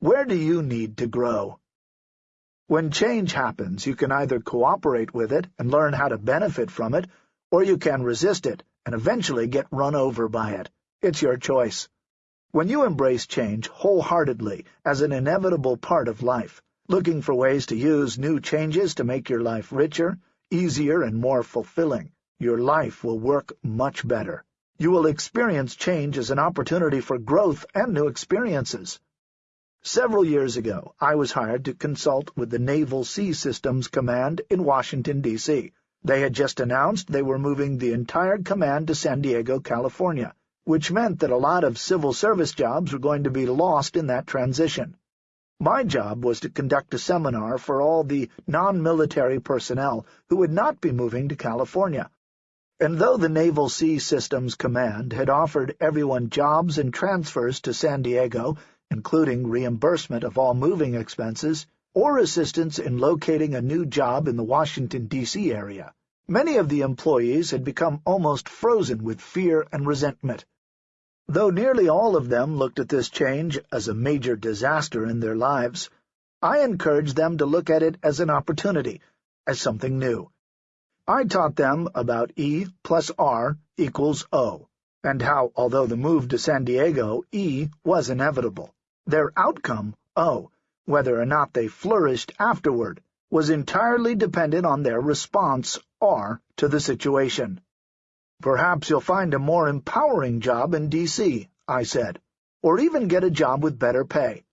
Where do you need to grow? When change happens, you can either cooperate with it and learn how to benefit from it, or you can resist it and eventually get run over by it. It's your choice. When you embrace change wholeheartedly as an inevitable part of life, looking for ways to use new changes to make your life richer, easier, and more fulfilling, your life will work much better. You will experience change as an opportunity for growth and new experiences. Several years ago, I was hired to consult with the Naval Sea Systems Command in Washington, D.C. They had just announced they were moving the entire command to San Diego, California, which meant that a lot of civil service jobs were going to be lost in that transition. My job was to conduct a seminar for all the non-military personnel who would not be moving to California. And though the Naval Sea Systems Command had offered everyone jobs and transfers to San Diego, including reimbursement of all moving expenses, or assistance in locating a new job in the Washington, D.C. area, many of the employees had become almost frozen with fear and resentment. Though nearly all of them looked at this change as a major disaster in their lives, I encouraged them to look at it as an opportunity, as something new. I taught them about E plus R equals O, and how, although the move to San Diego, E, was inevitable, their outcome, O, whether or not they flourished afterward, was entirely dependent on their response, R, to the situation. Perhaps you'll find a more empowering job in D.C., I said, or even get a job with better pay.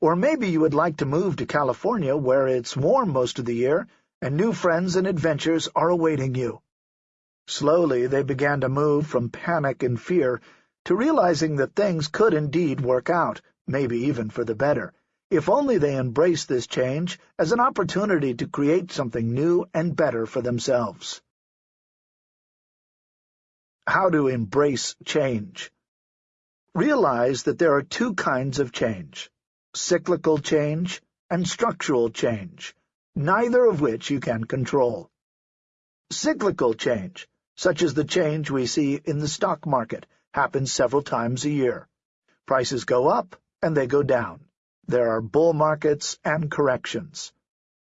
Or maybe you would like to move to California where it's warm most of the year and new friends and adventures are awaiting you. Slowly they began to move from panic and fear to realizing that things could indeed work out, maybe even for the better, if only they embrace this change as an opportunity to create something new and better for themselves. How to embrace change. Realize that there are two kinds of change, cyclical change and structural change, neither of which you can control. Cyclical change, such as the change we see in the stock market, happens several times a year. Prices go up and they go down. There are bull markets and corrections.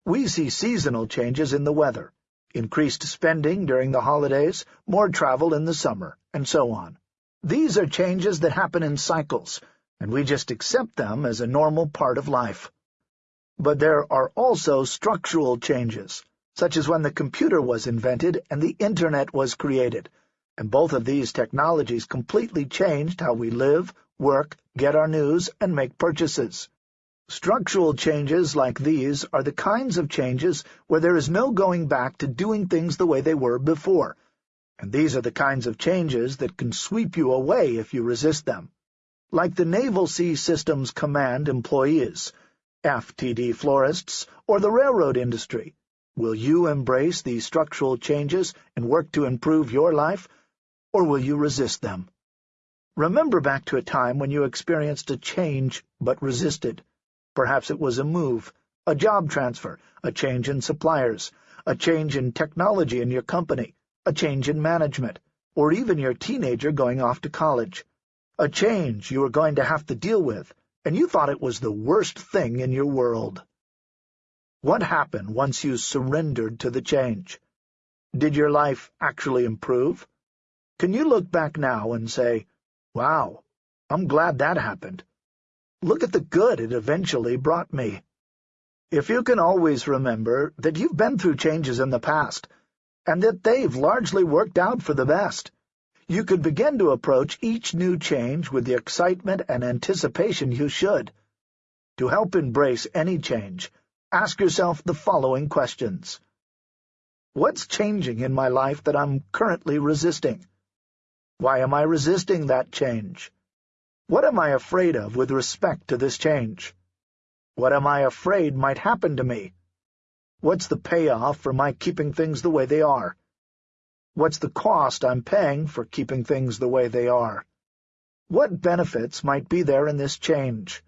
We see seasonal changes in the weather, increased spending during the holidays, more travel in the summer, and so on. These are changes that happen in cycles, and we just accept them as a normal part of life. But there are also structural changes, such as when the computer was invented and the Internet was created, and both of these technologies completely changed how we live, work, get our news, and make purchases. Structural changes like these are the kinds of changes where there is no going back to doing things the way they were before, and these are the kinds of changes that can sweep you away if you resist them. Like the Naval Sea Systems Command employees, FTD florists, or the railroad industry, will you embrace these structural changes and work to improve your life, or will you resist them? Remember back to a time when you experienced a change but resisted. Perhaps it was a move, a job transfer, a change in suppliers, a change in technology in your company, a change in management, or even your teenager going off to college. A change you were going to have to deal with, and you thought it was the worst thing in your world. What happened once you surrendered to the change? Did your life actually improve? Can you look back now and say, Wow, I'm glad that happened. Look at the good it eventually brought me. If you can always remember that you've been through changes in the past, and that they've largely worked out for the best, you could begin to approach each new change with the excitement and anticipation you should. To help embrace any change, ask yourself the following questions. What's changing in my life that I'm currently resisting? Why am I resisting that change? What am I afraid of with respect to this change? What am I afraid might happen to me? What's the payoff for my keeping things the way they are? What's the cost I'm paying for keeping things the way they are? What benefits might be there in this change?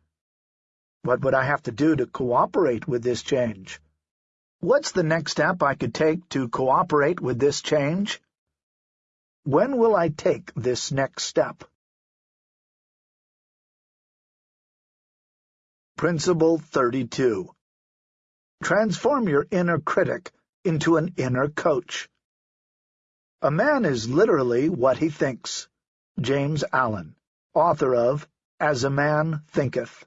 What would I have to do to cooperate with this change? What's the next step I could take to cooperate with this change? When will I take this next step? Principle 32 Transform your inner critic into an inner coach. A man is literally what he thinks. James Allen, author of As a Man Thinketh.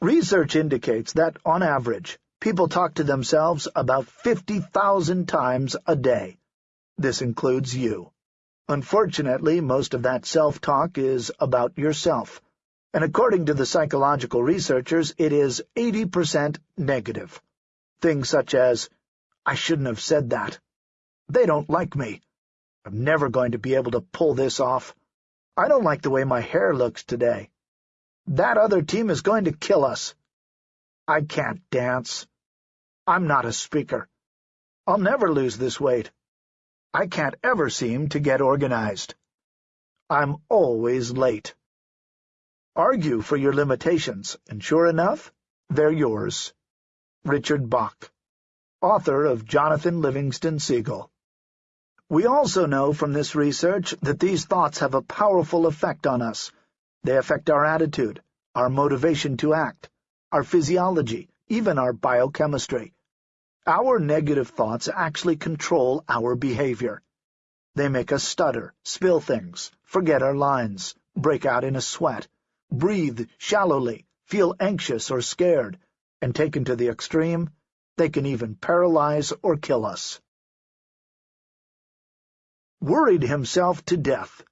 Research indicates that, on average, people talk to themselves about 50,000 times a day. This includes you. Unfortunately, most of that self-talk is about yourself and according to the psychological researchers, it is 80% negative. Things such as, I shouldn't have said that. They don't like me. I'm never going to be able to pull this off. I don't like the way my hair looks today. That other team is going to kill us. I can't dance. I'm not a speaker. I'll never lose this weight. I can't ever seem to get organized. I'm always late. Argue for your limitations, and sure enough, they're yours. Richard Bach, author of Jonathan Livingston Seagull. We also know from this research that these thoughts have a powerful effect on us. They affect our attitude, our motivation to act, our physiology, even our biochemistry. Our negative thoughts actually control our behavior. They make us stutter, spill things, forget our lines, break out in a sweat, breathe shallowly, feel anxious or scared, and taken to the extreme, they can even paralyze or kill us. Worried himself to death.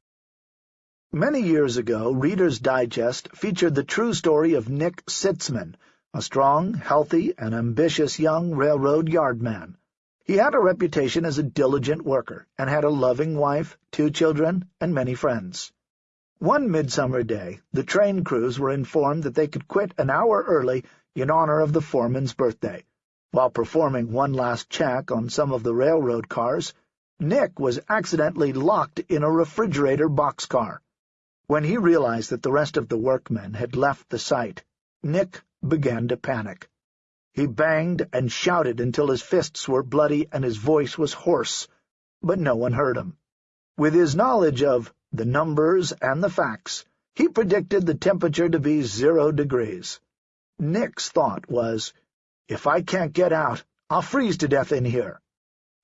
Many years ago, Reader's Digest featured the true story of Nick Sitzman, a strong, healthy, and ambitious young railroad yardman. He had a reputation as a diligent worker, and had a loving wife, two children, and many friends. One midsummer day, the train crews were informed that they could quit an hour early in honor of the foreman's birthday. While performing one last check on some of the railroad cars, Nick was accidentally locked in a refrigerator boxcar. When he realized that the rest of the workmen had left the site, Nick began to panic. He banged and shouted until his fists were bloody and his voice was hoarse, but no one heard him. With his knowledge of the numbers, and the facts, he predicted the temperature to be zero degrees. Nick's thought was, if I can't get out, I'll freeze to death in here.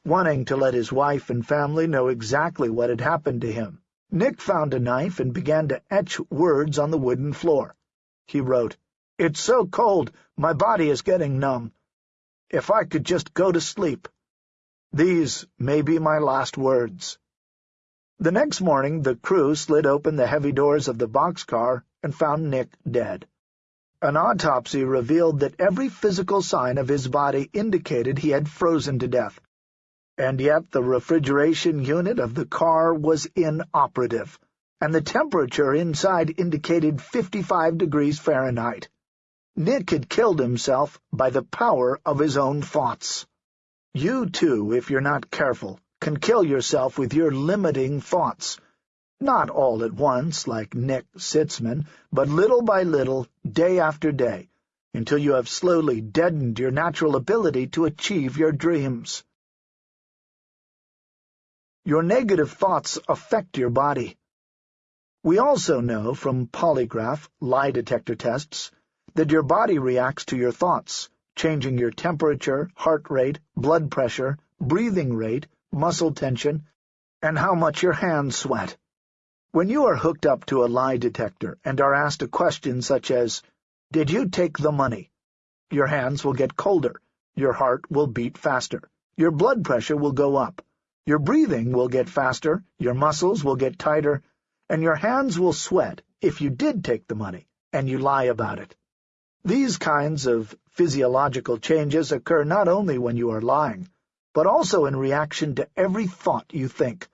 Wanting to let his wife and family know exactly what had happened to him, Nick found a knife and began to etch words on the wooden floor. He wrote, It's so cold, my body is getting numb. If I could just go to sleep. These may be my last words. The next morning the crew slid open the heavy doors of the boxcar and found Nick dead. An autopsy revealed that every physical sign of his body indicated he had frozen to death, and yet the refrigeration unit of the car was inoperative, and the temperature inside indicated 55 degrees Fahrenheit. Nick had killed himself by the power of his own thoughts. You, too, if you're not careful, can kill yourself with your limiting thoughts. Not all at once, like Nick Sitzman, but little by little, day after day, until you have slowly deadened your natural ability to achieve your dreams. Your negative thoughts affect your body. We also know from polygraph lie detector tests that your body reacts to your thoughts, changing your temperature, heart rate, blood pressure, breathing rate, muscle tension, and how much your hands sweat. When you are hooked up to a lie detector and are asked a question such as, Did you take the money? Your hands will get colder, your heart will beat faster, your blood pressure will go up, your breathing will get faster, your muscles will get tighter, and your hands will sweat if you did take the money, and you lie about it. These kinds of physiological changes occur not only when you are lying, but also in reaction to every thought you think.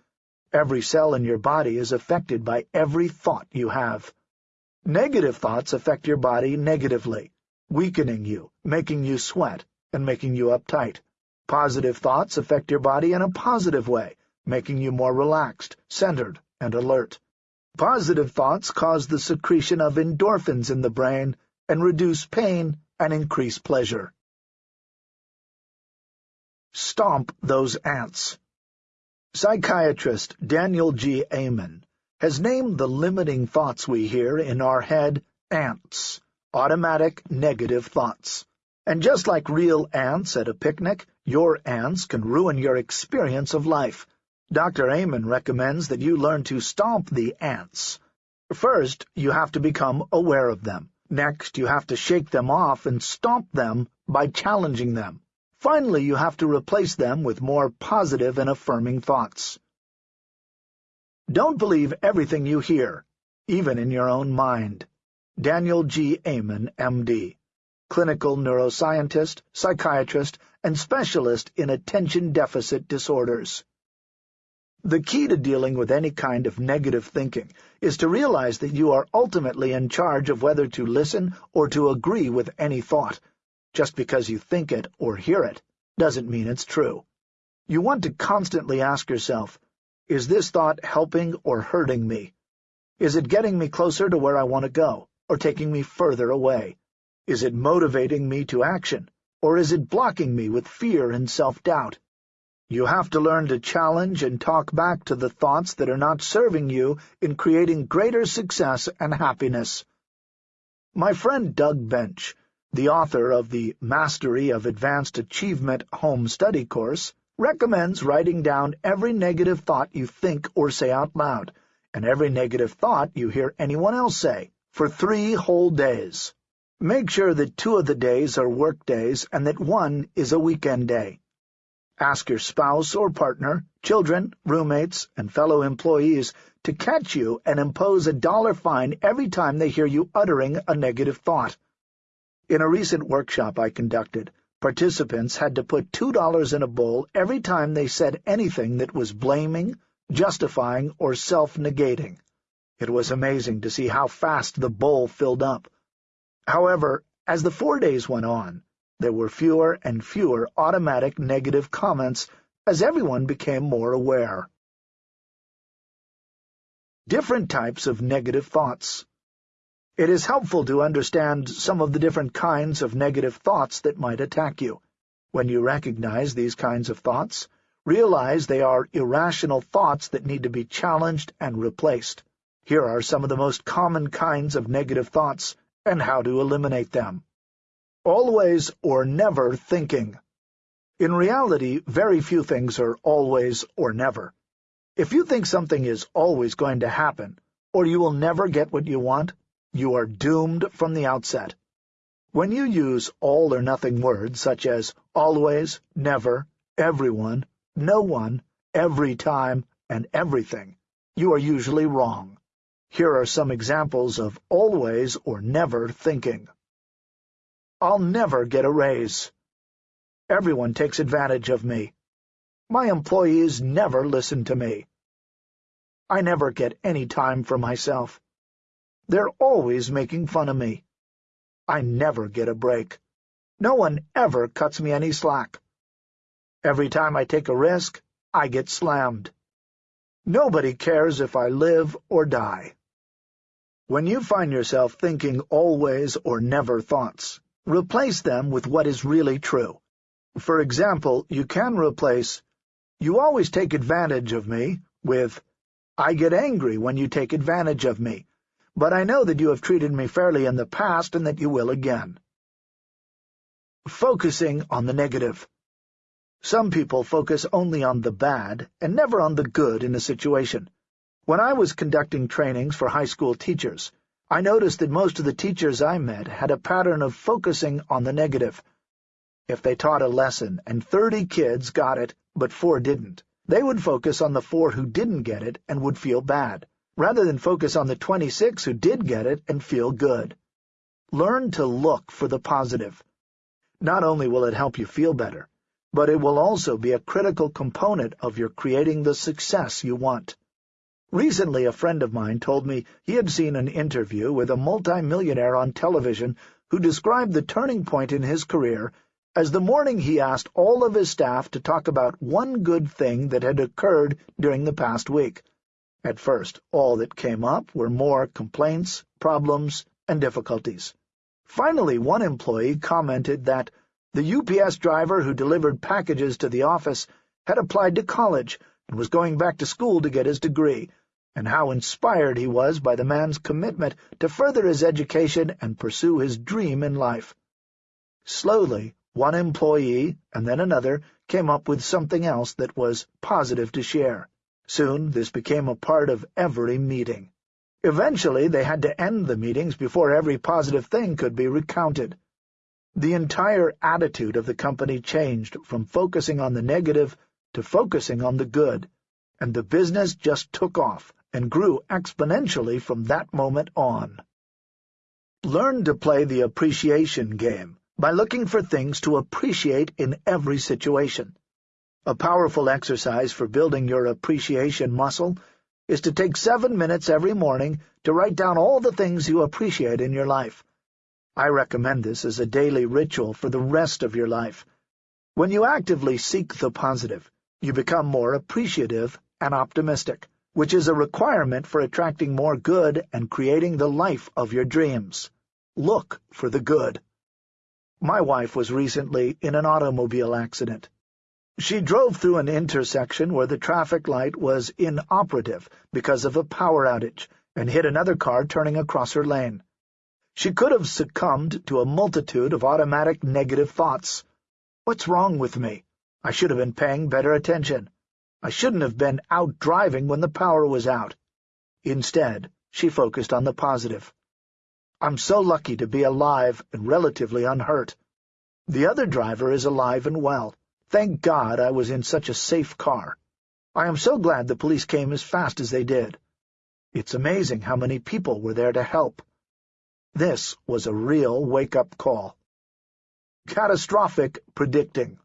Every cell in your body is affected by every thought you have. Negative thoughts affect your body negatively, weakening you, making you sweat, and making you uptight. Positive thoughts affect your body in a positive way, making you more relaxed, centered, and alert. Positive thoughts cause the secretion of endorphins in the brain and reduce pain and increase pleasure. Stomp those ants. Psychiatrist Daniel G. Amen has named the limiting thoughts we hear in our head ants, automatic negative thoughts. And just like real ants at a picnic, your ants can ruin your experience of life. Dr. Amen recommends that you learn to stomp the ants. First, you have to become aware of them. Next, you have to shake them off and stomp them by challenging them. Finally, you have to replace them with more positive and affirming thoughts. Don't believe everything you hear, even in your own mind. Daniel G. Amen, M.D., clinical neuroscientist, psychiatrist, and specialist in attention deficit disorders. The key to dealing with any kind of negative thinking is to realize that you are ultimately in charge of whether to listen or to agree with any thought. Just because you think it or hear it doesn't mean it's true. You want to constantly ask yourself, is this thought helping or hurting me? Is it getting me closer to where I want to go, or taking me further away? Is it motivating me to action, or is it blocking me with fear and self-doubt? You have to learn to challenge and talk back to the thoughts that are not serving you in creating greater success and happiness. My friend Doug Bench, the author of the Mastery of Advanced Achievement Home Study course, recommends writing down every negative thought you think or say out loud, and every negative thought you hear anyone else say, for three whole days. Make sure that two of the days are work days and that one is a weekend day. Ask your spouse or partner, children, roommates, and fellow employees to catch you and impose a dollar fine every time they hear you uttering a negative thought. In a recent workshop I conducted, participants had to put $2 in a bowl every time they said anything that was blaming, justifying, or self-negating. It was amazing to see how fast the bowl filled up. However, as the four days went on, there were fewer and fewer automatic negative comments as everyone became more aware. Different types of negative thoughts. It is helpful to understand some of the different kinds of negative thoughts that might attack you. When you recognize these kinds of thoughts, realize they are irrational thoughts that need to be challenged and replaced. Here are some of the most common kinds of negative thoughts and how to eliminate them always or never thinking. In reality, very few things are always or never. If you think something is always going to happen, or you will never get what you want, you are doomed from the outset. When you use all-or-nothing words such as always, never, everyone, no one, every time, and everything, you are usually wrong. Here are some examples of always or never thinking. I'll never get a raise. Everyone takes advantage of me. My employees never listen to me. I never get any time for myself. They're always making fun of me. I never get a break. No one ever cuts me any slack. Every time I take a risk, I get slammed. Nobody cares if I live or die. When you find yourself thinking always or never thoughts, Replace them with what is really true. For example, you can replace, You always take advantage of me, with, I get angry when you take advantage of me, but I know that you have treated me fairly in the past and that you will again. Focusing on the negative. Some people focus only on the bad and never on the good in a situation. When I was conducting trainings for high school teachers, I noticed that most of the teachers I met had a pattern of focusing on the negative. If they taught a lesson and 30 kids got it, but four didn't, they would focus on the four who didn't get it and would feel bad, rather than focus on the 26 who did get it and feel good. Learn to look for the positive. Not only will it help you feel better, but it will also be a critical component of your creating the success you want. Recently a friend of mine told me he had seen an interview with a multimillionaire on television who described the turning point in his career as the morning he asked all of his staff to talk about one good thing that had occurred during the past week. At first, all that came up were more complaints, problems, and difficulties. Finally, one employee commented that the UPS driver who delivered packages to the office had applied to college and was going back to school to get his degree, and how inspired he was by the man's commitment to further his education and pursue his dream in life. Slowly, one employee, and then another, came up with something else that was positive to share. Soon this became a part of every meeting. Eventually they had to end the meetings before every positive thing could be recounted. The entire attitude of the company changed from focusing on the negative to focusing on the good, and the business just took off and grew exponentially from that moment on. Learn to play the appreciation game by looking for things to appreciate in every situation. A powerful exercise for building your appreciation muscle is to take seven minutes every morning to write down all the things you appreciate in your life. I recommend this as a daily ritual for the rest of your life. When you actively seek the positive, you become more appreciative and optimistic, which is a requirement for attracting more good and creating the life of your dreams. Look for the good. My wife was recently in an automobile accident. She drove through an intersection where the traffic light was inoperative because of a power outage and hit another car turning across her lane. She could have succumbed to a multitude of automatic negative thoughts. What's wrong with me? I should have been paying better attention. I shouldn't have been out driving when the power was out. Instead, she focused on the positive. I'm so lucky to be alive and relatively unhurt. The other driver is alive and well. Thank God I was in such a safe car. I am so glad the police came as fast as they did. It's amazing how many people were there to help. This was a real wake-up call. Catastrophic predicting.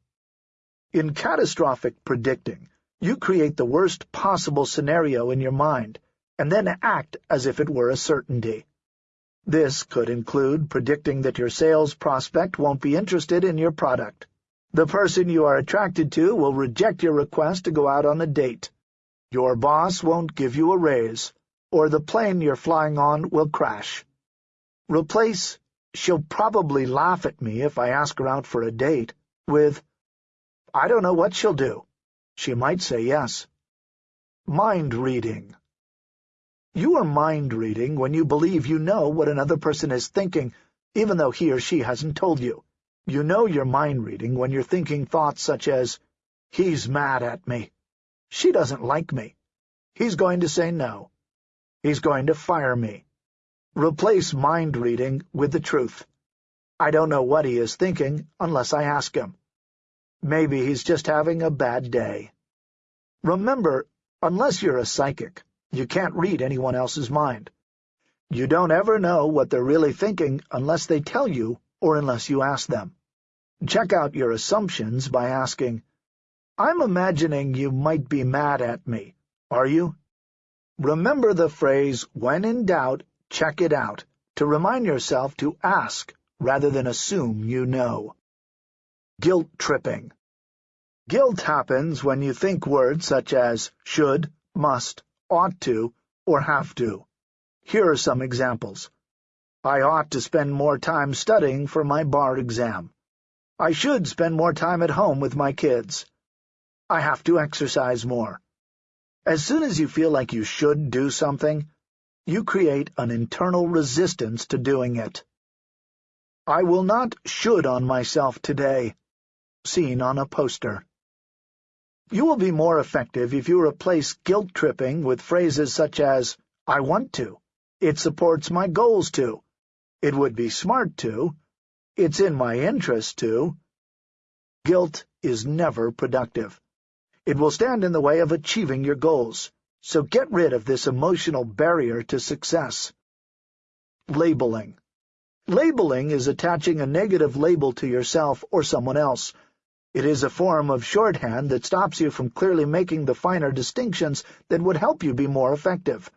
In catastrophic predicting, you create the worst possible scenario in your mind, and then act as if it were a certainty. This could include predicting that your sales prospect won't be interested in your product. The person you are attracted to will reject your request to go out on a date. Your boss won't give you a raise, or the plane you're flying on will crash. Replace, she'll probably laugh at me if I ask her out for a date, with, I don't know what she'll do. She might say yes. Mind reading. You are mind reading when you believe you know what another person is thinking, even though he or she hasn't told you. You know you're mind reading when you're thinking thoughts such as, He's mad at me. She doesn't like me. He's going to say no. He's going to fire me. Replace mind-reading with the truth. I don't know what he is thinking unless I ask him. Maybe he's just having a bad day. Remember, unless you're a psychic, you can't read anyone else's mind. You don't ever know what they're really thinking unless they tell you or unless you ask them. Check out your assumptions by asking, I'm imagining you might be mad at me. Are you? Remember the phrase, when in doubt, check it out, to remind yourself to ask rather than assume you know. Guilt tripping. Guilt happens when you think words such as should, must, ought to, or have to. Here are some examples. I ought to spend more time studying for my bar exam. I should spend more time at home with my kids. I have to exercise more. As soon as you feel like you should do something, you create an internal resistance to doing it. I will not should on myself today, seen on a poster. You will be more effective if you replace guilt-tripping with phrases such as, I want to, it supports my goals to, it would be smart to, it's in my interest to. Guilt is never productive. It will stand in the way of achieving your goals. So get rid of this emotional barrier to success. Labeling. Labeling is attaching a negative label to yourself or someone else. It is a form of shorthand that stops you from clearly making the finer distinctions that would help you be more effective.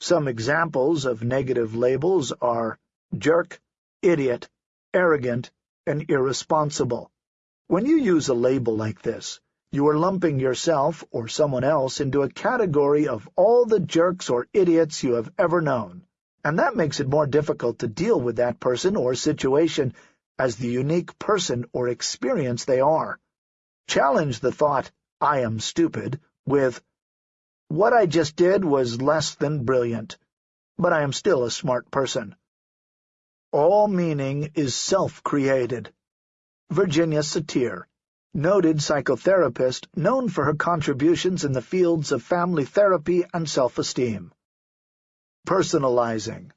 Some examples of negative labels are jerk, idiot, arrogant, and irresponsible. When you use a label like this, you are lumping yourself or someone else into a category of all the jerks or idiots you have ever known, and that makes it more difficult to deal with that person or situation as the unique person or experience they are. Challenge the thought, I am stupid, with, What I just did was less than brilliant, but I am still a smart person. All meaning is self-created. Virginia Satir, noted psychotherapist known for her contributions in the fields of family therapy and self-esteem. Personalizing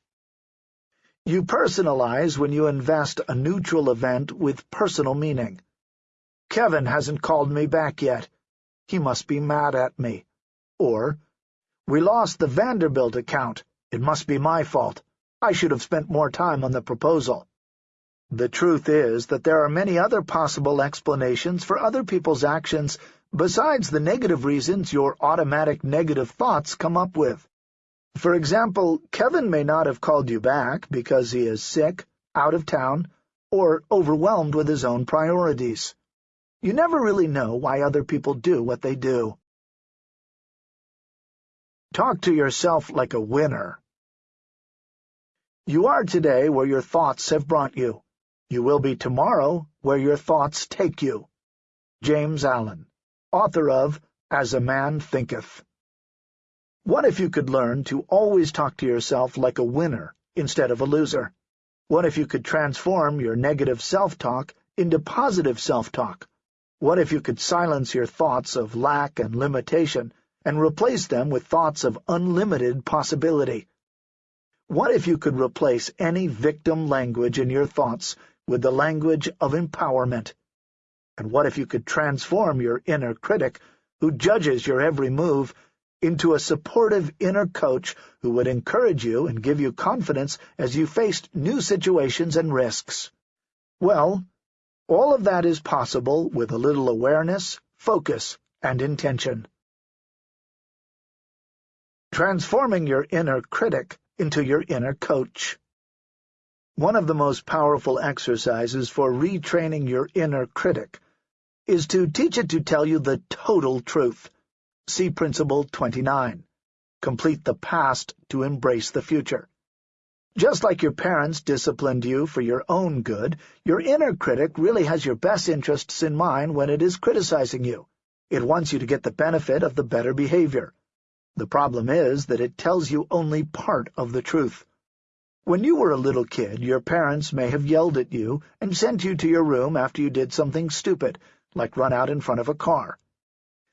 You personalize when you invest a neutral event with personal meaning. Kevin hasn't called me back yet. He must be mad at me. Or, we lost the Vanderbilt account. It must be my fault. I should have spent more time on the proposal. The truth is that there are many other possible explanations for other people's actions besides the negative reasons your automatic negative thoughts come up with. For example, Kevin may not have called you back because he is sick, out of town, or overwhelmed with his own priorities. You never really know why other people do what they do. Talk to yourself like a winner. You are today where your thoughts have brought you. You will be tomorrow where your thoughts take you. James Allen, author of As a Man Thinketh. What if you could learn to always talk to yourself like a winner instead of a loser? What if you could transform your negative self-talk into positive self-talk? What if you could silence your thoughts of lack and limitation and replace them with thoughts of unlimited possibility. What if you could replace any victim language in your thoughts with the language of empowerment? And what if you could transform your inner critic, who judges your every move, into a supportive inner coach who would encourage you and give you confidence as you faced new situations and risks? Well, all of that is possible with a little awareness, focus, and intention transforming your inner critic into your inner coach. One of the most powerful exercises for retraining your inner critic is to teach it to tell you the total truth. See Principle 29. Complete the past to embrace the future. Just like your parents disciplined you for your own good, your inner critic really has your best interests in mind when it is criticizing you. It wants you to get the benefit of the better behavior. The problem is that it tells you only part of the truth. When you were a little kid, your parents may have yelled at you and sent you to your room after you did something stupid, like run out in front of a car.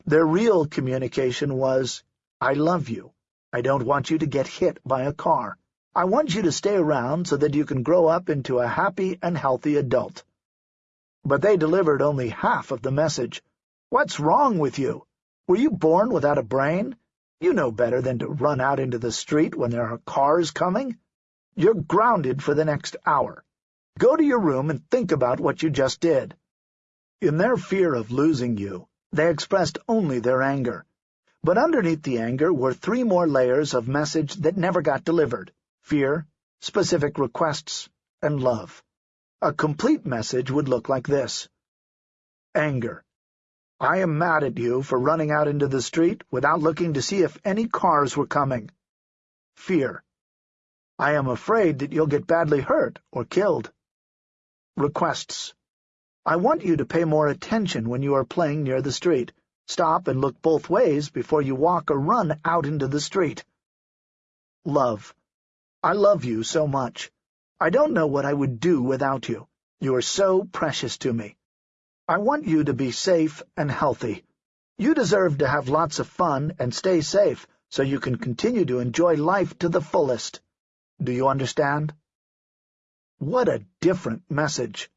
Their real communication was, I love you. I don't want you to get hit by a car. I want you to stay around so that you can grow up into a happy and healthy adult. But they delivered only half of the message. What's wrong with you? Were you born without a brain? You know better than to run out into the street when there are cars coming. You're grounded for the next hour. Go to your room and think about what you just did. In their fear of losing you, they expressed only their anger. But underneath the anger were three more layers of message that never got delivered. Fear, specific requests, and love. A complete message would look like this. Anger. I am mad at you for running out into the street without looking to see if any cars were coming. Fear. I am afraid that you'll get badly hurt or killed. Requests. I want you to pay more attention when you are playing near the street. Stop and look both ways before you walk or run out into the street. Love. I love you so much. I don't know what I would do without you. You are so precious to me. I want you to be safe and healthy. You deserve to have lots of fun and stay safe so you can continue to enjoy life to the fullest. Do you understand? What a different message.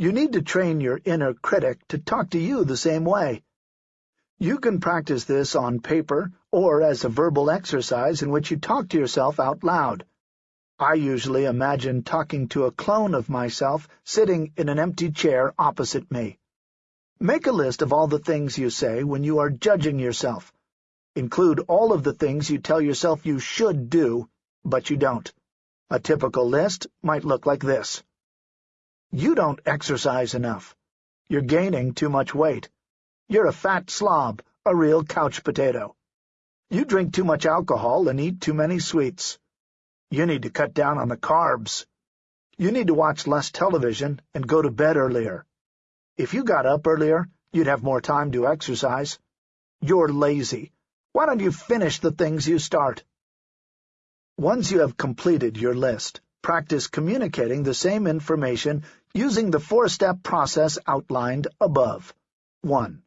You need to train your inner critic to talk to you the same way. You can practice this on paper or as a verbal exercise in which you talk to yourself out loud. I usually imagine talking to a clone of myself sitting in an empty chair opposite me. Make a list of all the things you say when you are judging yourself. Include all of the things you tell yourself you should do, but you don't. A typical list might look like this. You don't exercise enough. You're gaining too much weight. You're a fat slob, a real couch potato. You drink too much alcohol and eat too many sweets. You need to cut down on the carbs. You need to watch less television and go to bed earlier. If you got up earlier, you'd have more time to exercise. You're lazy. Why don't you finish the things you start? Once you have completed your list, practice communicating the same information using the four-step process outlined above. 1.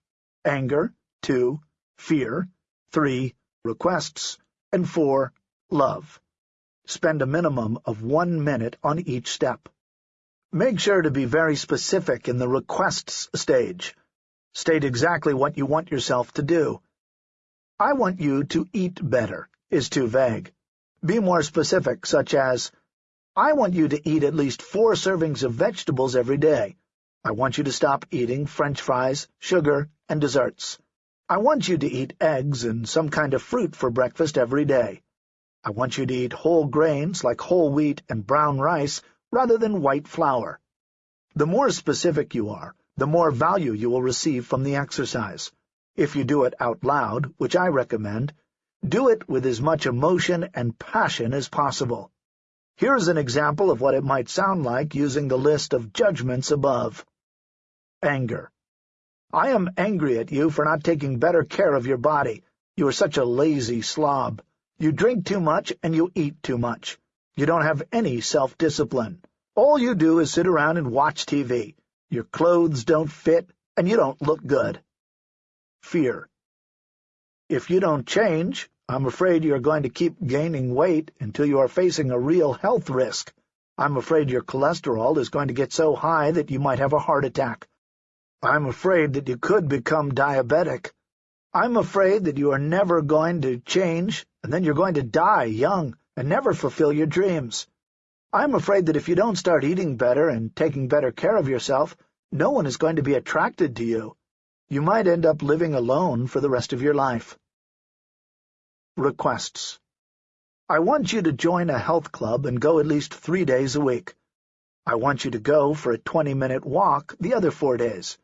Anger 2. Fear 3. Requests and 4. Love. Spend a minimum of one minute on each step. Make sure to be very specific in the requests stage. State exactly what you want yourself to do. I want you to eat better is too vague. Be more specific, such as, I want you to eat at least four servings of vegetables every day. I want you to stop eating french fries, sugar, and desserts. I want you to eat eggs and some kind of fruit for breakfast every day. I want you to eat whole grains like whole wheat and brown rice rather than white flour. The more specific you are, the more value you will receive from the exercise. If you do it out loud, which I recommend, do it with as much emotion and passion as possible. Here's an example of what it might sound like using the list of judgments above. Anger. I am angry at you for not taking better care of your body. You are such a lazy slob. You drink too much and you eat too much. You don't have any self-discipline. All you do is sit around and watch TV. Your clothes don't fit, and you don't look good. Fear. If you don't change, I'm afraid you're going to keep gaining weight until you are facing a real health risk. I'm afraid your cholesterol is going to get so high that you might have a heart attack. I'm afraid that you could become diabetic. I'm afraid that you are never going to change, and then you're going to die young and never fulfill your dreams. I'm afraid that if you don't start eating better and taking better care of yourself, no one is going to be attracted to you. You might end up living alone for the rest of your life. Requests I want you to join a health club and go at least three days a week. I want you to go for a 20-minute walk the other four days.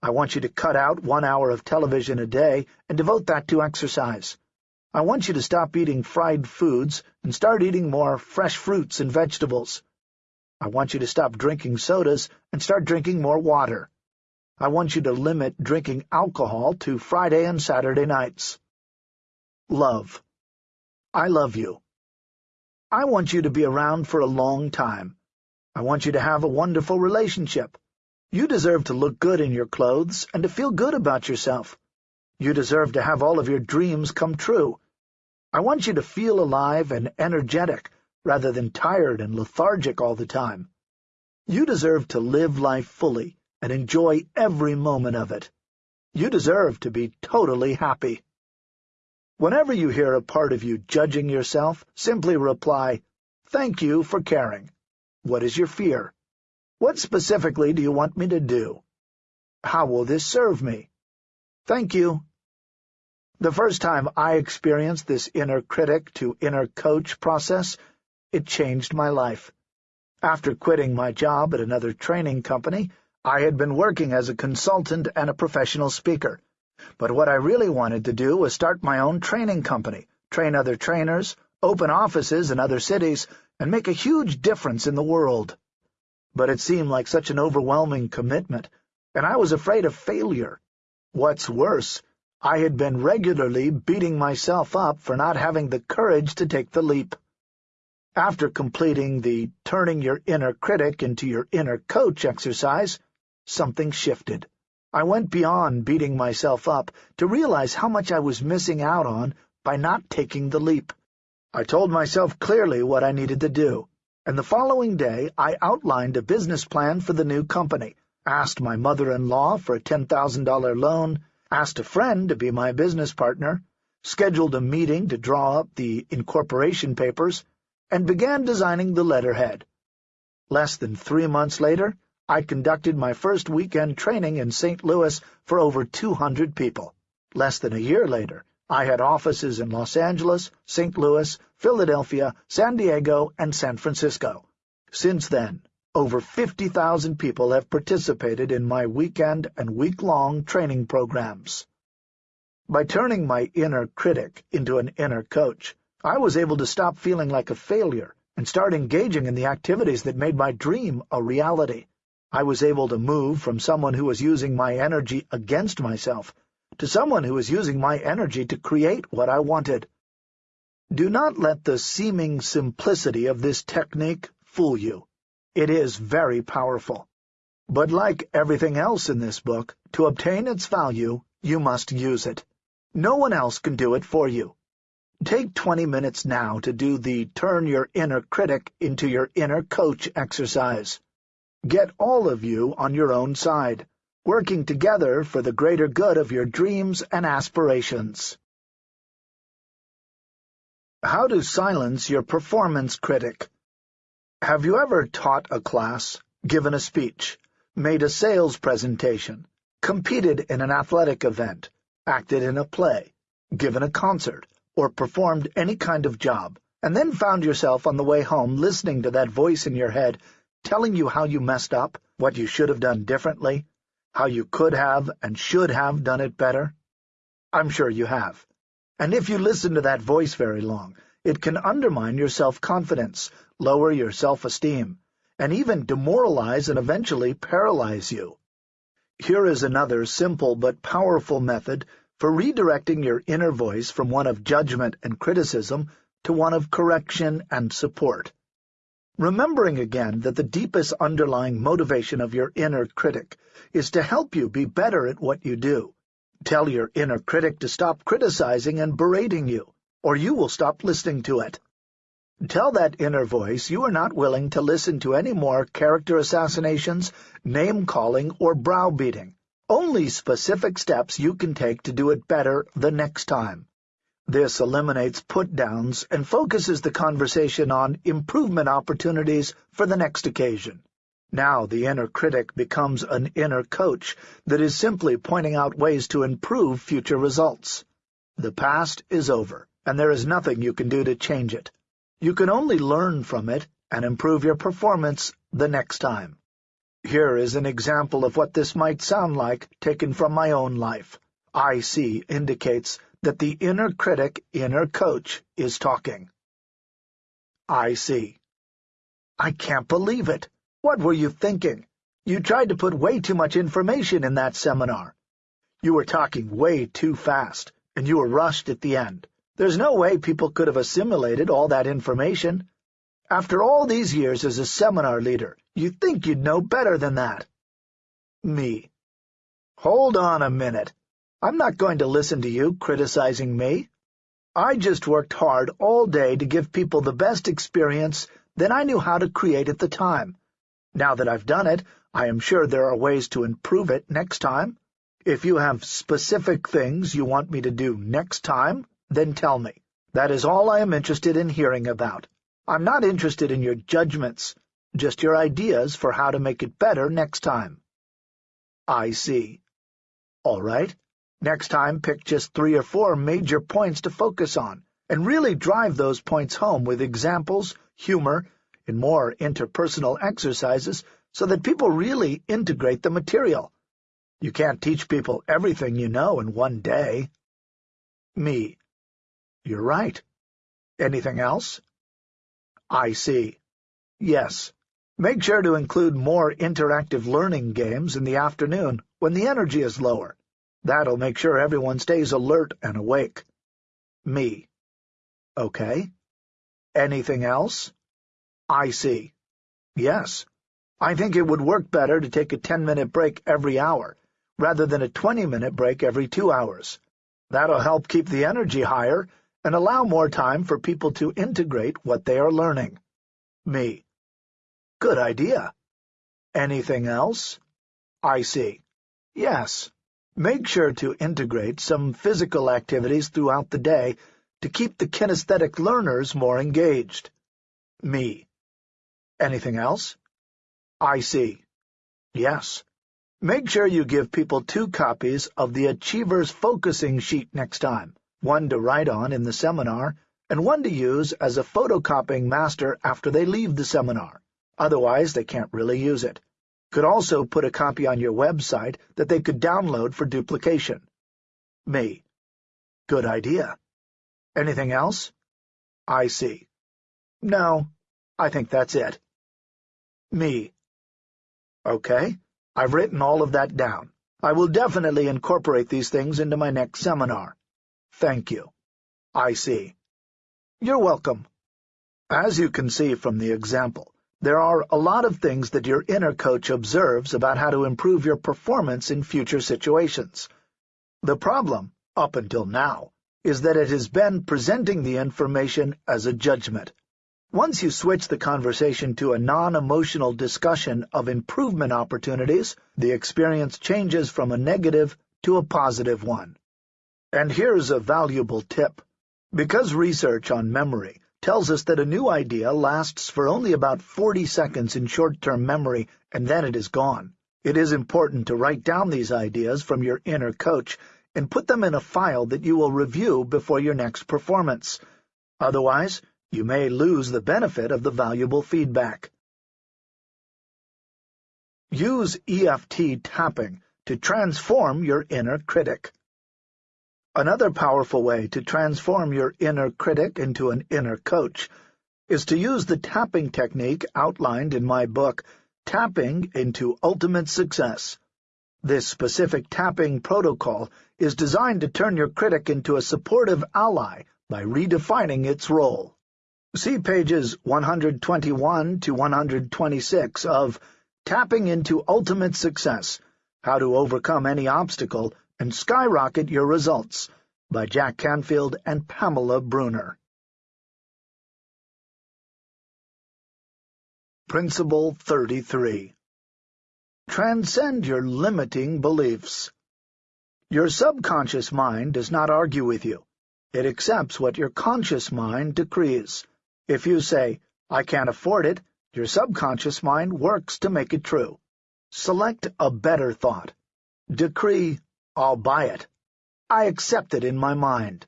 I want you to cut out one hour of television a day and devote that to exercise. I want you to stop eating fried foods and start eating more fresh fruits and vegetables. I want you to stop drinking sodas and start drinking more water. I want you to limit drinking alcohol to Friday and Saturday nights. Love. I love you. I want you to be around for a long time. I want you to have a wonderful relationship. You deserve to look good in your clothes and to feel good about yourself. You deserve to have all of your dreams come true. I want you to feel alive and energetic rather than tired and lethargic all the time. You deserve to live life fully and enjoy every moment of it. You deserve to be totally happy. Whenever you hear a part of you judging yourself, simply reply, Thank you for caring. What is your fear? What specifically do you want me to do? How will this serve me? Thank you. The first time I experienced this inner critic to inner coach process, it changed my life. After quitting my job at another training company, I had been working as a consultant and a professional speaker. But what I really wanted to do was start my own training company, train other trainers, open offices in other cities, and make a huge difference in the world. But it seemed like such an overwhelming commitment, and I was afraid of failure. What's worse, I had been regularly beating myself up for not having the courage to take the leap. After completing the turning your inner critic into your inner coach exercise, something shifted. I went beyond beating myself up to realize how much I was missing out on by not taking the leap. I told myself clearly what I needed to do, and the following day I outlined a business plan for the new company, asked my mother-in-law for a $10,000 loan, asked a friend to be my business partner, scheduled a meeting to draw up the incorporation papers, and began designing the letterhead. Less than three months later, I conducted my first weekend training in St. Louis for over 200 people. Less than a year later, I had offices in Los Angeles, St. Louis, Philadelphia, San Diego, and San Francisco. Since then, over 50,000 people have participated in my weekend and week-long training programs. By turning my inner critic into an inner coach, I was able to stop feeling like a failure and start engaging in the activities that made my dream a reality. I was able to move from someone who was using my energy against myself to someone who was using my energy to create what I wanted. Do not let the seeming simplicity of this technique fool you. It is very powerful. But like everything else in this book, to obtain its value, you must use it. No one else can do it for you. Take 20 minutes now to do the turn your inner critic into your inner coach exercise. Get all of you on your own side, working together for the greater good of your dreams and aspirations. How to silence your performance critic. Have you ever taught a class, given a speech, made a sales presentation, competed in an athletic event, acted in a play, given a concert, or performed any kind of job, and then found yourself on the way home listening to that voice in your head telling you how you messed up, what you should have done differently, how you could have and should have done it better? I'm sure you have. And if you listen to that voice very long, it can undermine your self-confidence, lower your self-esteem, and even demoralize and eventually paralyze you. Here is another simple but powerful method for redirecting your inner voice from one of judgment and criticism to one of correction and support. Remembering again that the deepest underlying motivation of your inner critic is to help you be better at what you do. Tell your inner critic to stop criticizing and berating you, or you will stop listening to it. Tell that inner voice you are not willing to listen to any more character assassinations, name-calling, or browbeating. Only specific steps you can take to do it better the next time. This eliminates put-downs and focuses the conversation on improvement opportunities for the next occasion. Now the inner critic becomes an inner coach that is simply pointing out ways to improve future results. The past is over, and there is nothing you can do to change it. You can only learn from it and improve your performance the next time. Here is an example of what this might sound like, taken from my own life. IC indicates that the inner critic, inner coach, is talking. IC. I can't believe it. What were you thinking? You tried to put way too much information in that seminar. You were talking way too fast, and you were rushed at the end. There's no way people could have assimilated all that information. After all these years as a seminar leader, you'd think you'd know better than that. Me. Hold on a minute. I'm not going to listen to you criticizing me. I just worked hard all day to give people the best experience that I knew how to create at the time. Now that I've done it, I am sure there are ways to improve it next time. If you have specific things you want me to do next time, then tell me. That is all I am interested in hearing about. I'm not interested in your judgments, just your ideas for how to make it better next time. IC. All right. Next time, pick just three or four major points to focus on, and really drive those points home with examples, humor, and more interpersonal exercises so that people really integrate the material. You can't teach people everything you know in one day. Me. You're right. Anything else? IC. Yes. Make sure to include more interactive learning games in the afternoon when the energy is lower. That'll make sure everyone stays alert and awake. Me. Okay. Anything else? IC. Yes. I think it would work better to take a ten-minute break every hour, rather than a twenty-minute break every two hours. That'll help keep the energy higher and allow more time for people to integrate what they are learning. Me. Good idea. Anything else? IC. Yes. Make sure to integrate some physical activities throughout the day to keep the kinesthetic learners more engaged. Me. Anything else? IC. Yes. Make sure you give people two copies of the Achiever's Focusing Sheet next time one to write on in the seminar, and one to use as a photocopying master after they leave the seminar. Otherwise, they can't really use it. Could also put a copy on your website that they could download for duplication. Me. Good idea. Anything else? I see. No, I think that's it. Me. Okay, I've written all of that down. I will definitely incorporate these things into my next seminar. Thank you. IC. You're welcome. As you can see from the example, there are a lot of things that your inner coach observes about how to improve your performance in future situations. The problem, up until now, is that it has been presenting the information as a judgment. Once you switch the conversation to a non-emotional discussion of improvement opportunities, the experience changes from a negative to a positive one. And here's a valuable tip. Because research on memory tells us that a new idea lasts for only about 40 seconds in short-term memory and then it is gone. It is important to write down these ideas from your inner coach and put them in a file that you will review before your next performance. Otherwise, you may lose the benefit of the valuable feedback. Use EFT tapping to transform your inner critic. Another powerful way to transform your inner critic into an inner coach is to use the tapping technique outlined in my book, Tapping into Ultimate Success. This specific tapping protocol is designed to turn your critic into a supportive ally by redefining its role. See pages 121 to 126 of Tapping into Ultimate Success, How to Overcome Any Obstacle and Skyrocket Your Results by Jack Canfield and Pamela Bruner. Principle 33 Transcend your limiting beliefs. Your subconscious mind does not argue with you. It accepts what your conscious mind decrees. If you say, I can't afford it, your subconscious mind works to make it true. Select a better thought. Decree, I'll buy it. I accept it in my mind.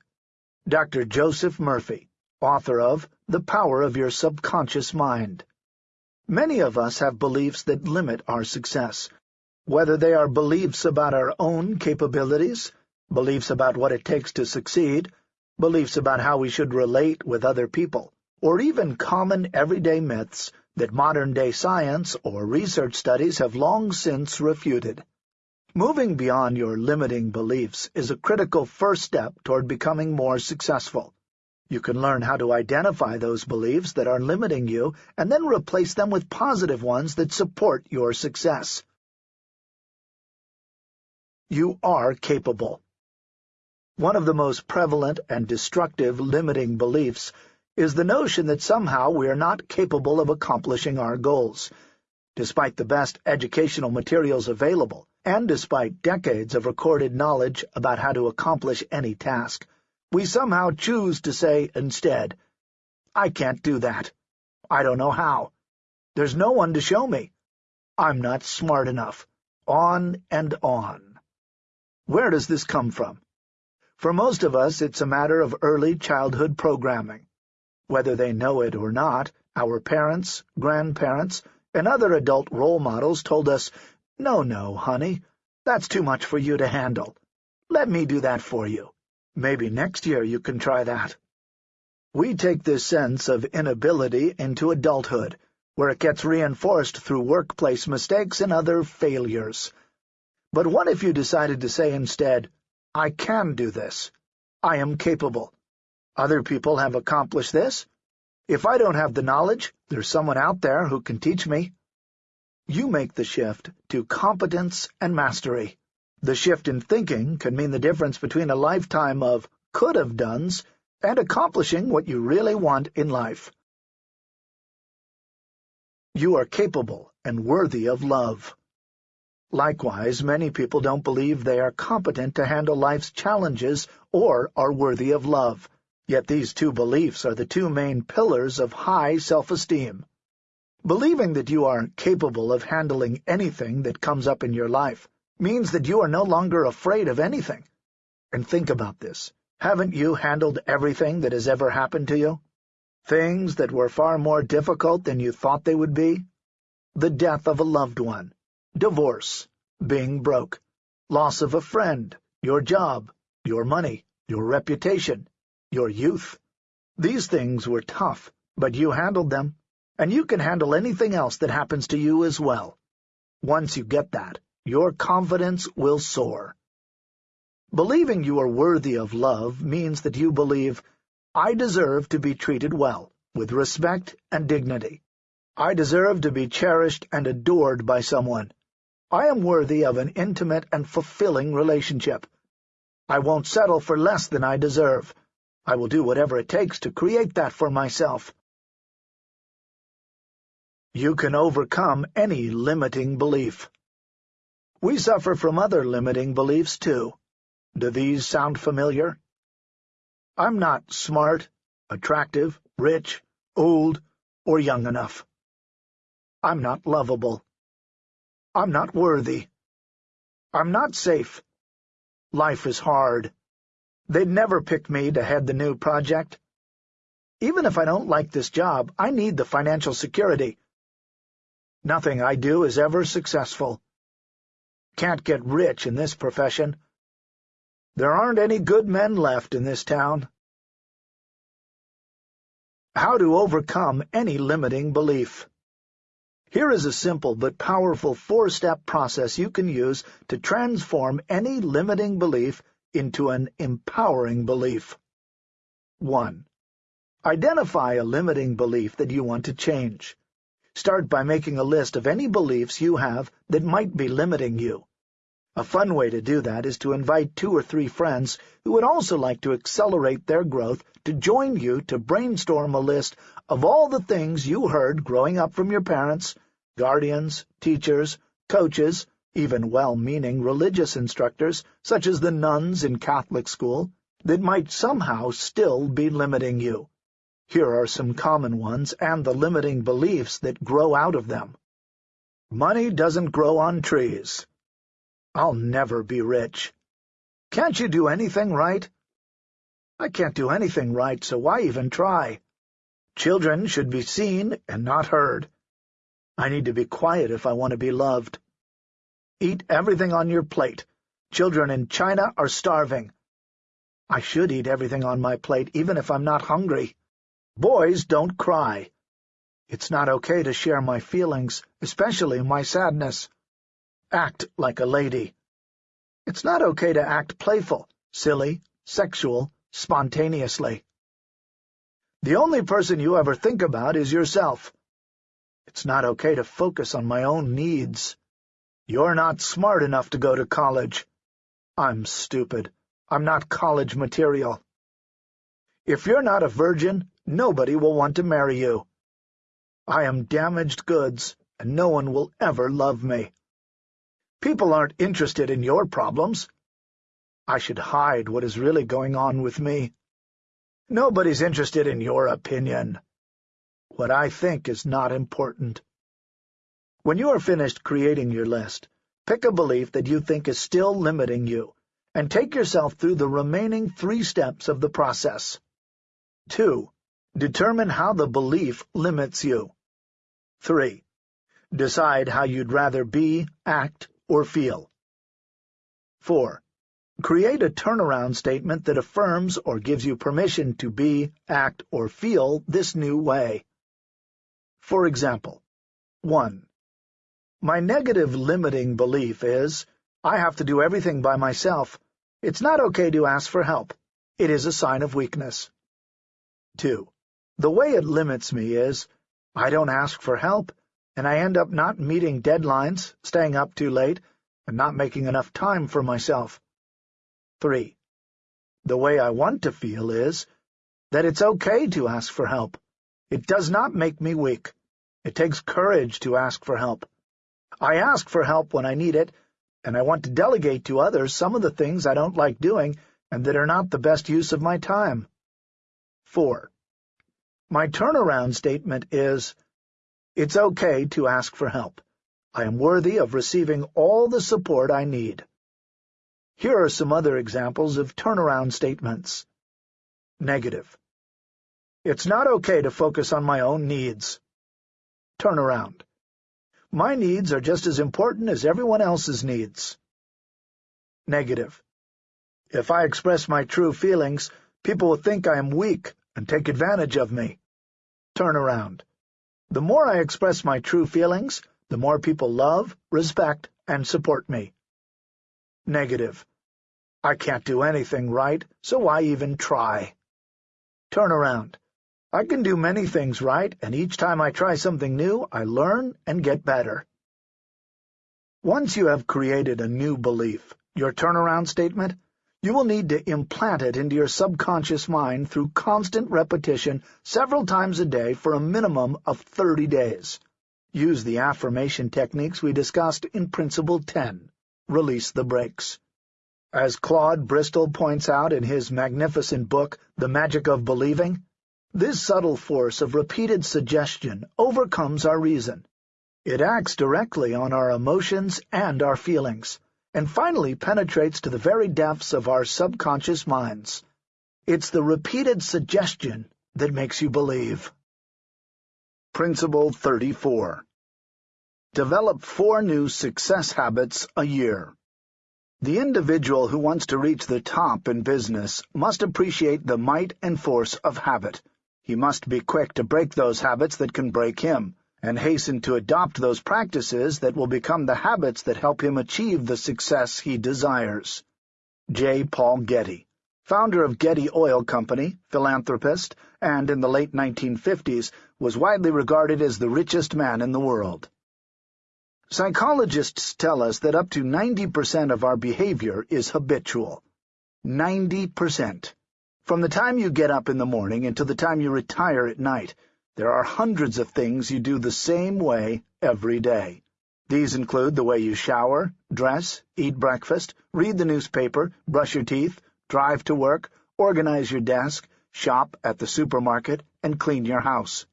Dr. Joseph Murphy, author of The Power of Your Subconscious Mind. Many of us have beliefs that limit our success, whether they are beliefs about our own capabilities, beliefs about what it takes to succeed, beliefs about how we should relate with other people, or even common everyday myths that modern-day science or research studies have long since refuted. Moving beyond your limiting beliefs is a critical first step toward becoming more successful. You can learn how to identify those beliefs that are limiting you and then replace them with positive ones that support your success. You are capable. One of the most prevalent and destructive limiting beliefs is the notion that somehow we are not capable of accomplishing our goals. Despite the best educational materials available, and despite decades of recorded knowledge about how to accomplish any task, we somehow choose to say instead, I can't do that. I don't know how. There's no one to show me. I'm not smart enough. On and on. Where does this come from? For most of us, it's a matter of early childhood programming. Whether they know it or not, our parents, grandparents, and other adult role models told us no, no, honey, that's too much for you to handle. Let me do that for you. Maybe next year you can try that. We take this sense of inability into adulthood, where it gets reinforced through workplace mistakes and other failures. But what if you decided to say instead, I can do this. I am capable. Other people have accomplished this. If I don't have the knowledge, there's someone out there who can teach me. You make the shift to competence and mastery. The shift in thinking can mean the difference between a lifetime of could-have-dones and accomplishing what you really want in life. You are capable and worthy of love. Likewise, many people don't believe they are competent to handle life's challenges or are worthy of love. Yet these two beliefs are the two main pillars of high self-esteem. Believing that you are capable of handling anything that comes up in your life means that you are no longer afraid of anything. And think about this. Haven't you handled everything that has ever happened to you? Things that were far more difficult than you thought they would be? The death of a loved one, divorce, being broke, loss of a friend, your job, your money, your reputation, your youth. These things were tough, but you handled them and you can handle anything else that happens to you as well. Once you get that, your confidence will soar. Believing you are worthy of love means that you believe, I deserve to be treated well, with respect and dignity. I deserve to be cherished and adored by someone. I am worthy of an intimate and fulfilling relationship. I won't settle for less than I deserve. I will do whatever it takes to create that for myself. You can overcome any limiting belief. We suffer from other limiting beliefs, too. Do these sound familiar? I'm not smart, attractive, rich, old, or young enough. I'm not lovable. I'm not worthy. I'm not safe. Life is hard. They'd never pick me to head the new project. Even if I don't like this job, I need the financial security. Nothing I do is ever successful. Can't get rich in this profession. There aren't any good men left in this town. How to overcome any limiting belief. Here is a simple but powerful four-step process you can use to transform any limiting belief into an empowering belief. 1. Identify a limiting belief that you want to change. Start by making a list of any beliefs you have that might be limiting you. A fun way to do that is to invite two or three friends who would also like to accelerate their growth to join you to brainstorm a list of all the things you heard growing up from your parents, guardians, teachers, coaches, even well-meaning religious instructors, such as the nuns in Catholic school, that might somehow still be limiting you. Here are some common ones and the limiting beliefs that grow out of them. Money doesn't grow on trees. I'll never be rich. Can't you do anything right? I can't do anything right, so why even try? Children should be seen and not heard. I need to be quiet if I want to be loved. Eat everything on your plate. Children in China are starving. I should eat everything on my plate, even if I'm not hungry. Boys don't cry. It's not okay to share my feelings, especially my sadness. Act like a lady. It's not okay to act playful, silly, sexual, spontaneously. The only person you ever think about is yourself. It's not okay to focus on my own needs. You're not smart enough to go to college. I'm stupid. I'm not college material. If you're not a virgin, nobody will want to marry you. I am damaged goods, and no one will ever love me. People aren't interested in your problems. I should hide what is really going on with me. Nobody's interested in your opinion. What I think is not important. When you are finished creating your list, pick a belief that you think is still limiting you, and take yourself through the remaining three steps of the process. 2. Determine how the belief limits you. 3. Decide how you'd rather be, act, or feel. 4. Create a turnaround statement that affirms or gives you permission to be, act, or feel this new way. For example, 1. My negative limiting belief is, I have to do everything by myself. It's not okay to ask for help. It is a sign of weakness. 2. The way it limits me is, I don't ask for help, and I end up not meeting deadlines, staying up too late, and not making enough time for myself. 3. The way I want to feel is that it's okay to ask for help. It does not make me weak. It takes courage to ask for help. I ask for help when I need it, and I want to delegate to others some of the things I don't like doing and that are not the best use of my time. 4. My turnaround statement is, it's okay to ask for help. I am worthy of receiving all the support I need. Here are some other examples of turnaround statements. Negative. It's not okay to focus on my own needs. Turnaround. My needs are just as important as everyone else's needs. Negative. If I express my true feelings, people will think I am weak and take advantage of me. Turn around. The more I express my true feelings, the more people love, respect, and support me. Negative. I can't do anything right, so why even try? Turn around. I can do many things right, and each time I try something new, I learn and get better. Once you have created a new belief, your turnaround statement, you will need to implant it into your subconscious mind through constant repetition several times a day for a minimum of 30 days. Use the affirmation techniques we discussed in Principle 10. Release the brakes. As Claude Bristol points out in his magnificent book, The Magic of Believing, this subtle force of repeated suggestion overcomes our reason. It acts directly on our emotions and our feelings, and finally penetrates to the very depths of our subconscious minds. It's the repeated suggestion that makes you believe. Principle 34 Develop four new success habits a year. The individual who wants to reach the top in business must appreciate the might and force of habit. He must be quick to break those habits that can break him, and hasten to adopt those practices that will become the habits that help him achieve the success he desires. J. Paul Getty, founder of Getty Oil Company, philanthropist, and in the late 1950s was widely regarded as the richest man in the world. Psychologists tell us that up to 90% of our behavior is habitual. 90%. From the time you get up in the morning until the time you retire at night, there are hundreds of things you do the same way every day. These include the way you shower, dress, eat breakfast, read the newspaper, brush your teeth, drive to work, organize your desk, shop at the supermarket, and clean your house.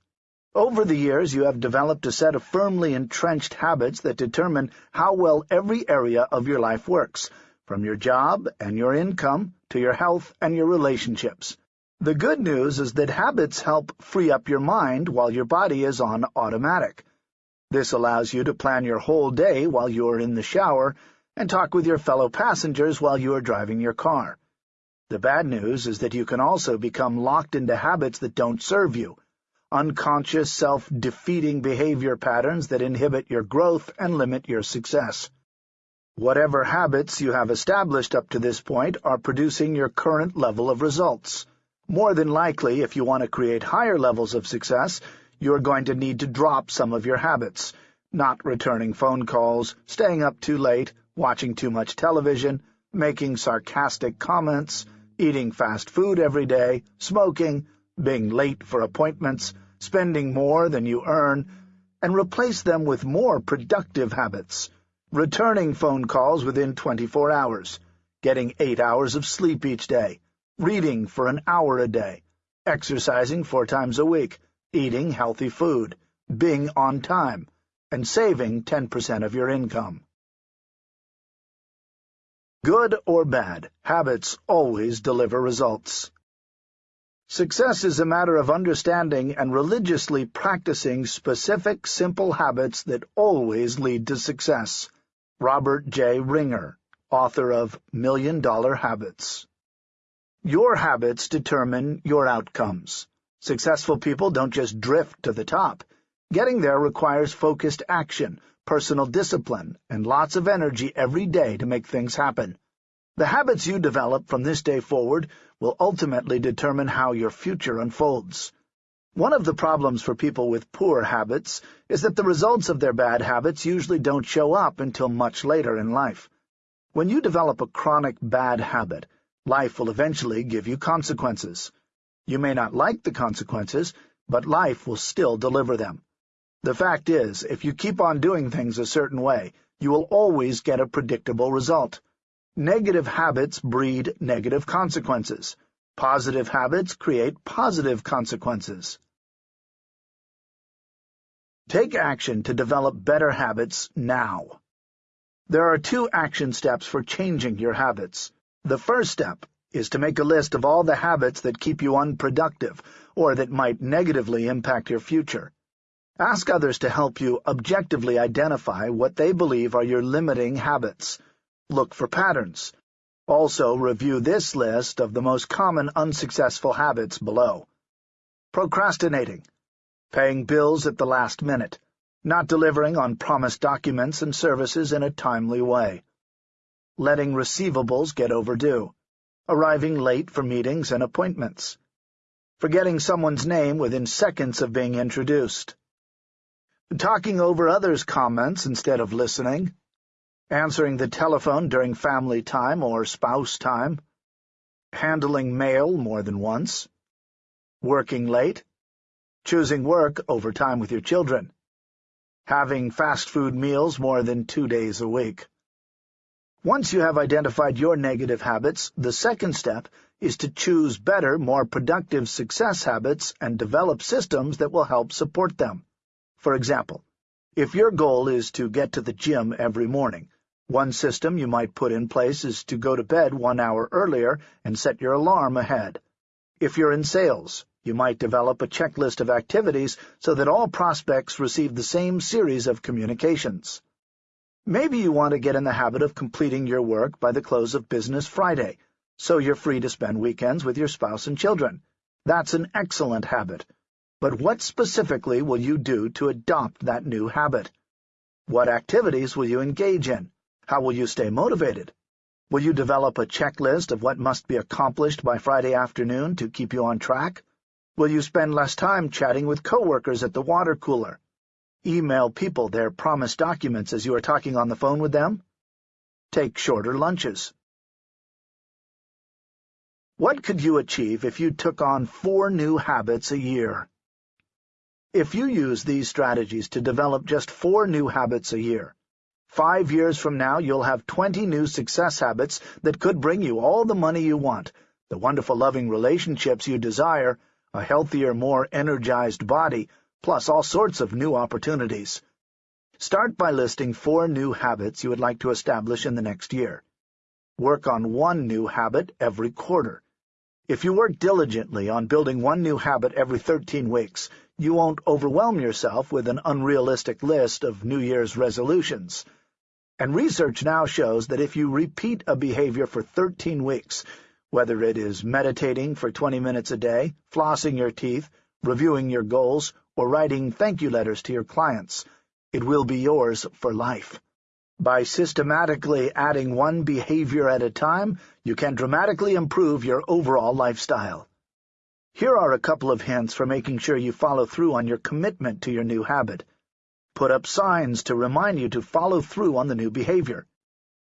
Over the years, you have developed a set of firmly entrenched habits that determine how well every area of your life works, from your job and your income to your health and your relationships. The good news is that habits help free up your mind while your body is on automatic. This allows you to plan your whole day while you are in the shower and talk with your fellow passengers while you are driving your car. The bad news is that you can also become locked into habits that don't serve you, unconscious, self-defeating behavior patterns that inhibit your growth and limit your success. Whatever habits you have established up to this point are producing your current level of results. More than likely, if you want to create higher levels of success, you're going to need to drop some of your habits, not returning phone calls, staying up too late, watching too much television, making sarcastic comments, eating fast food every day, smoking, being late for appointments, spending more than you earn, and replace them with more productive habits, returning phone calls within 24 hours, getting eight hours of sleep each day, reading for an hour a day, exercising four times a week, eating healthy food, being on time, and saving 10% of your income. Good or bad, habits always deliver results. Success is a matter of understanding and religiously practicing specific, simple habits that always lead to success. Robert J. Ringer, author of Million Dollar Habits Your habits determine your outcomes. Successful people don't just drift to the top. Getting there requires focused action, personal discipline, and lots of energy every day to make things happen. The habits you develop from this day forward will ultimately determine how your future unfolds. One of the problems for people with poor habits is that the results of their bad habits usually don't show up until much later in life. When you develop a chronic bad habit, life will eventually give you consequences. You may not like the consequences, but life will still deliver them. The fact is, if you keep on doing things a certain way, you will always get a predictable result. Negative habits breed negative consequences. Positive habits create positive consequences. Take action to develop better habits now. There are two action steps for changing your habits. The first step is to make a list of all the habits that keep you unproductive or that might negatively impact your future. Ask others to help you objectively identify what they believe are your limiting habits. Look for patterns. Also review this list of the most common unsuccessful habits below. Procrastinating. Paying bills at the last minute. not delivering on promised documents and services in a timely way, letting receivables get overdue, arriving late for meetings and appointments, forgetting someone's name within seconds of being introduced, talking over others' comments instead of listening, answering the telephone during family time or spouse time, handling mail more than once, working late, choosing work over time with your children, having fast food meals more than two days a week. Once you have identified your negative habits, the second step is to choose better, more productive success habits and develop systems that will help support them. For example, if your goal is to get to the gym every morning, one system you might put in place is to go to bed one hour earlier and set your alarm ahead. If you're in sales, you might develop a checklist of activities so that all prospects receive the same series of communications. Maybe you want to get in the habit of completing your work by the close of business Friday, so you're free to spend weekends with your spouse and children. That's an excellent habit. But what specifically will you do to adopt that new habit? What activities will you engage in? How will you stay motivated? Will you develop a checklist of what must be accomplished by Friday afternoon to keep you on track? Will you spend less time chatting with coworkers at the water cooler? Email people their promised documents as you are talking on the phone with them? Take shorter lunches. What could you achieve if you took on four new habits a year? If you use these strategies to develop just four new habits a year, Five years from now, you'll have 20 new success habits that could bring you all the money you want, the wonderful loving relationships you desire, a healthier, more energized body, plus all sorts of new opportunities. Start by listing four new habits you would like to establish in the next year. Work on one new habit every quarter. If you work diligently on building one new habit every 13 weeks, you won't overwhelm yourself with an unrealistic list of New Year's resolutions. And research now shows that if you repeat a behavior for 13 weeks, whether it is meditating for 20 minutes a day, flossing your teeth, reviewing your goals, or writing thank you letters to your clients, it will be yours for life. By systematically adding one behavior at a time, you can dramatically improve your overall lifestyle. Here are a couple of hints for making sure you follow through on your commitment to your new habit. Put up signs to remind you to follow through on the new behavior.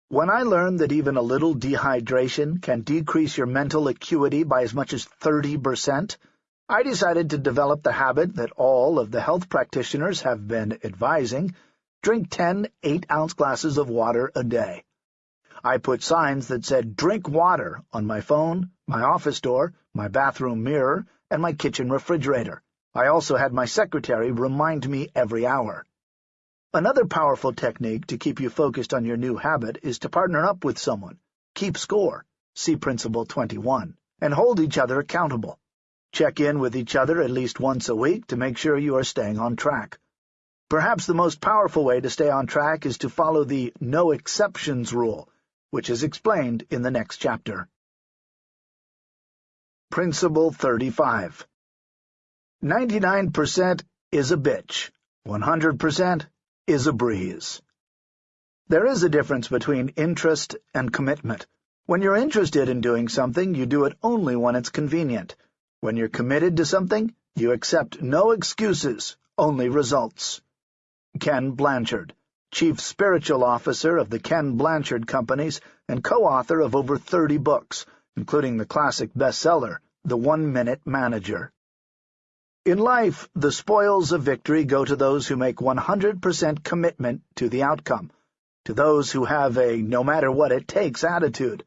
When I learned that even a little dehydration can decrease your mental acuity by as much as 30%, I decided to develop the habit that all of the health practitioners have been advising, drink 10 8-ounce glasses of water a day. I put signs that said drink water on my phone, my office door, my bathroom mirror, and my kitchen refrigerator. I also had my secretary remind me every hour. Another powerful technique to keep you focused on your new habit is to partner up with someone, keep score, see Principle 21, and hold each other accountable. Check in with each other at least once a week to make sure you are staying on track. Perhaps the most powerful way to stay on track is to follow the no exceptions rule, which is explained in the next chapter. Principle 35 99% is a bitch, 100% is a breeze. There is a difference between interest and commitment. When you're interested in doing something, you do it only when it's convenient. When you're committed to something, you accept no excuses, only results. Ken Blanchard, Chief Spiritual Officer of the Ken Blanchard Companies and co-author of over 30 books, including the classic bestseller, The One-Minute Manager. In life, the spoils of victory go to those who make 100% commitment to the outcome, to those who have a no-matter-what-it-takes attitude.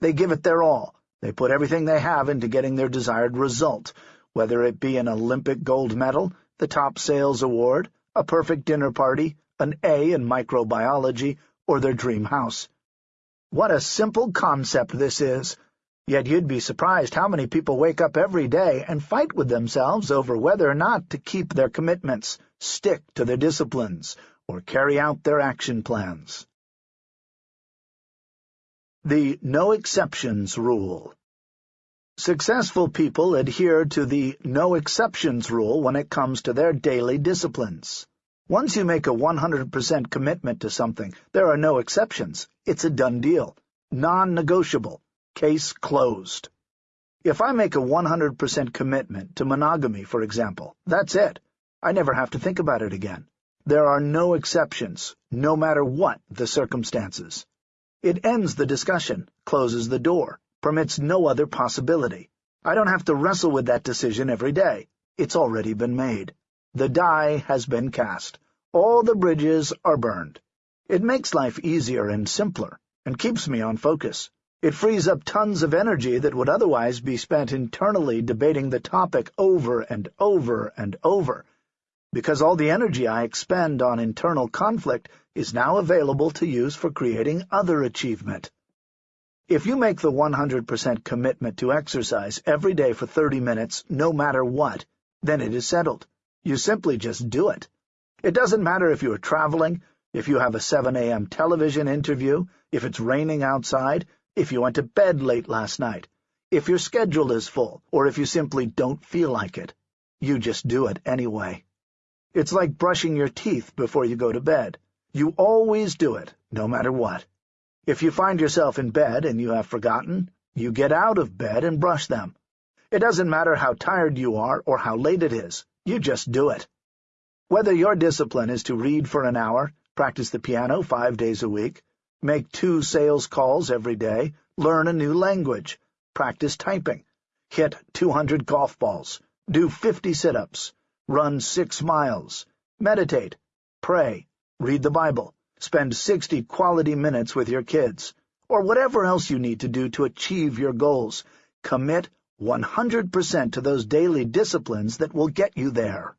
They give it their all. They put everything they have into getting their desired result, whether it be an Olympic gold medal, the top sales award, a perfect dinner party, an A in microbiology, or their dream house. What a simple concept this is! Yet you'd be surprised how many people wake up every day and fight with themselves over whether or not to keep their commitments, stick to their disciplines, or carry out their action plans. The No Exceptions Rule Successful people adhere to the no exceptions rule when it comes to their daily disciplines. Once you make a 100% commitment to something, there are no exceptions. It's a done deal. Non-negotiable. Case closed. If I make a 100% commitment to monogamy, for example, that's it. I never have to think about it again. There are no exceptions, no matter what the circumstances. It ends the discussion, closes the door, permits no other possibility. I don't have to wrestle with that decision every day. It's already been made. The die has been cast. All the bridges are burned. It makes life easier and simpler, and keeps me on focus. It frees up tons of energy that would otherwise be spent internally debating the topic over and over and over, because all the energy I expend on internal conflict is now available to use for creating other achievement. If you make the 100% commitment to exercise every day for 30 minutes, no matter what, then it is settled. You simply just do it. It doesn't matter if you are traveling, if you have a 7 a.m. television interview, if it's raining outside, if you went to bed late last night, if your schedule is full, or if you simply don't feel like it. You just do it anyway. It's like brushing your teeth before you go to bed. You always do it, no matter what. If you find yourself in bed and you have forgotten, you get out of bed and brush them. It doesn't matter how tired you are or how late it is. You just do it. Whether your discipline is to read for an hour, practice the piano five days a week, make two sales calls every day, learn a new language, practice typing, hit 200 golf balls, do 50 sit-ups, run six miles, meditate, pray, read the Bible, spend 60 quality minutes with your kids, or whatever else you need to do to achieve your goals, commit 100% to those daily disciplines that will get you there.